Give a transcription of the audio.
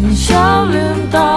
你笑脸打